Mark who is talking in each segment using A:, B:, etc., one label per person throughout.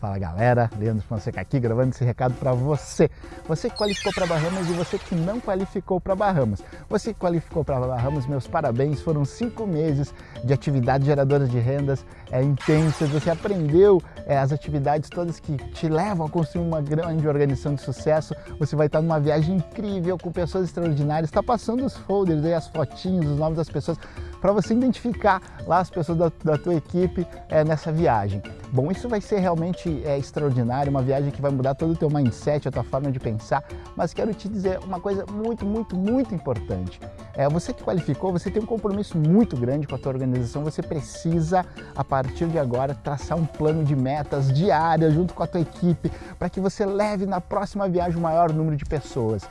A: Fala galera, Leandro Fonseca aqui gravando esse recado para você. Você que qualificou para Bahamas e você que não qualificou para Bahamas. Você que qualificou para Bahamas, meus parabéns. Foram cinco meses de atividades geradoras de rendas é, intensas. Você aprendeu é, as atividades todas que te levam a construir uma grande organização de sucesso. Você vai estar numa viagem incrível com pessoas extraordinárias. Está passando os folders aí, as fotinhos, os nomes das pessoas para você identificar lá as pessoas da, da tua equipe é, nessa viagem. Bom, isso vai ser realmente é, extraordinário, uma viagem que vai mudar todo o teu mindset, a tua forma de pensar, mas quero te dizer uma coisa muito, muito, muito importante. É, você que qualificou, você tem um compromisso muito grande com a tua organização, você precisa, a partir de agora, traçar um plano de metas diárias junto com a tua equipe, para que você leve na próxima viagem o maior número de pessoas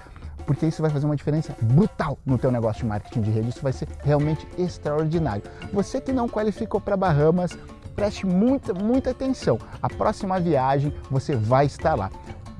A: porque isso vai fazer uma diferença brutal no teu negócio de marketing de rede, isso vai ser realmente extraordinário. Você que não qualificou para Bahamas, preste muita, muita atenção. A próxima viagem você vai estar lá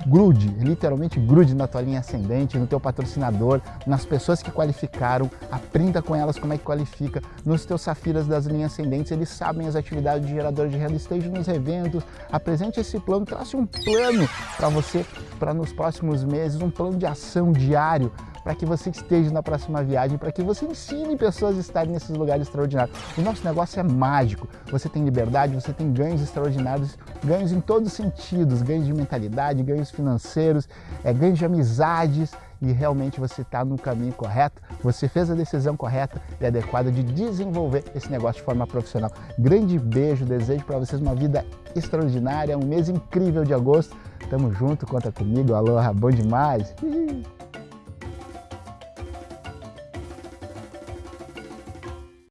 A: grude, literalmente grude na tua linha ascendente, no teu patrocinador, nas pessoas que qualificaram, aprenda com elas como é que qualifica, nos teus safiras das linhas ascendentes, eles sabem as atividades de gerador de renda, esteja nos eventos, apresente esse plano, trace um plano para você, para nos próximos meses, um plano de ação diário, para que você esteja na próxima viagem, para que você ensine pessoas a estarem nesses lugares extraordinários. O nosso negócio é mágico, você tem liberdade, você tem ganhos extraordinários, ganhos em todos os sentidos, ganhos de mentalidade, ganhos financeiros, é, ganhos de amizades, e realmente você está no caminho correto, você fez a decisão correta e adequada de desenvolver esse negócio de forma profissional. Grande beijo, desejo para vocês uma vida extraordinária, um mês incrível de agosto. Tamo junto, conta comigo, aloha, bom demais!